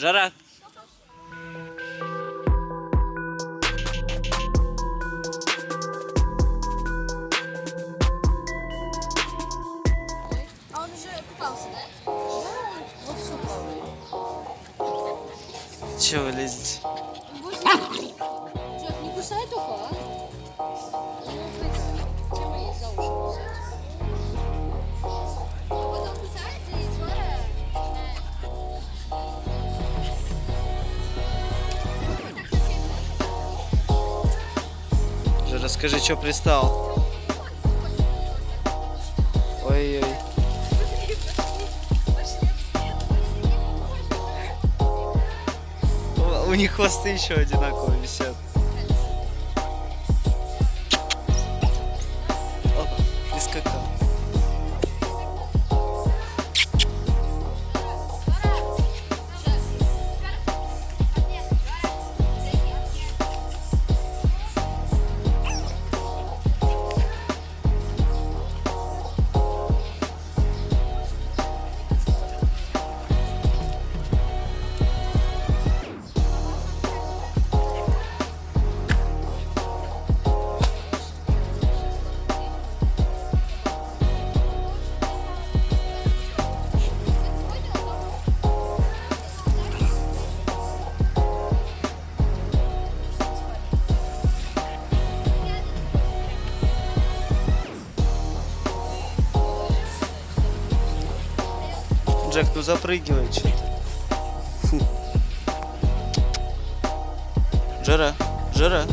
Жара. А он уже купался, да? Да, вовсю плавает. Чего вы лезете? Жара, скажи, что пристал? Ой-ой. У- них хвосты еще одинаково висят. Джек, ну запрыгивай что-то. Фу. Жара, жара,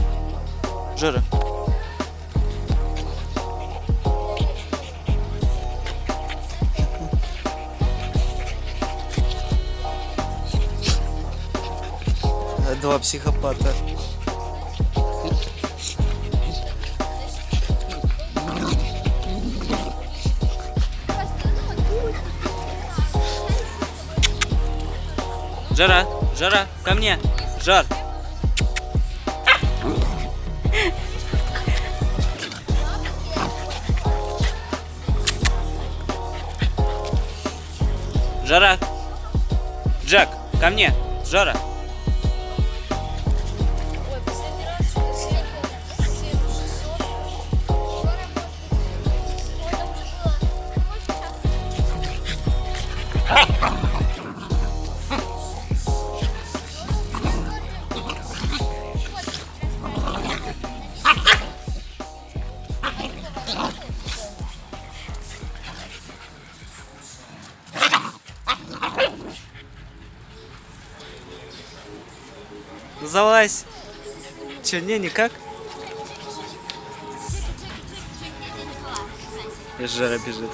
жара. Э, Два психопата. Жара, жара, ко мне, жар. Жара. Джек, ко мне, жара. Ой, последний Залазь. Че, не, никак? И жара бежит.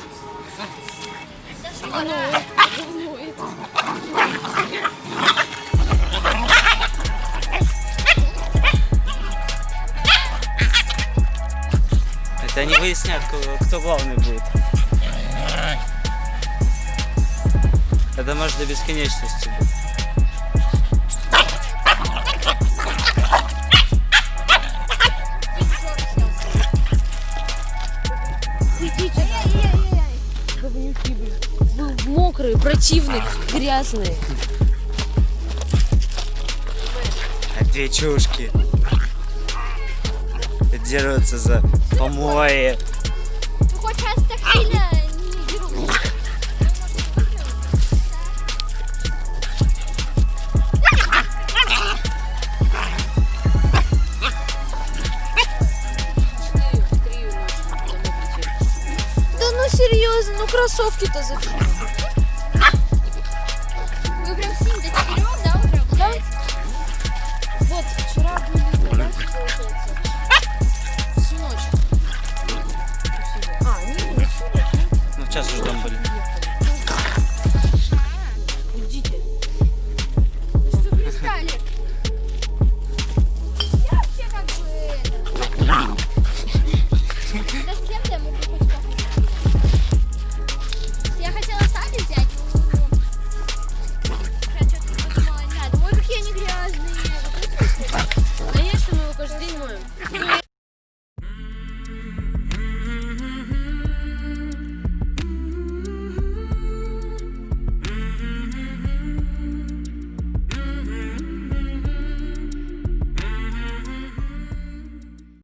Это они выяснят, кто, кто главный будет. Это может до бесконечности быть. Говнюки, блин. Мокрые, противные, грязные. А две чушки дерутся за помои. Хоть раз так сильно ну кроссовки-то зачем?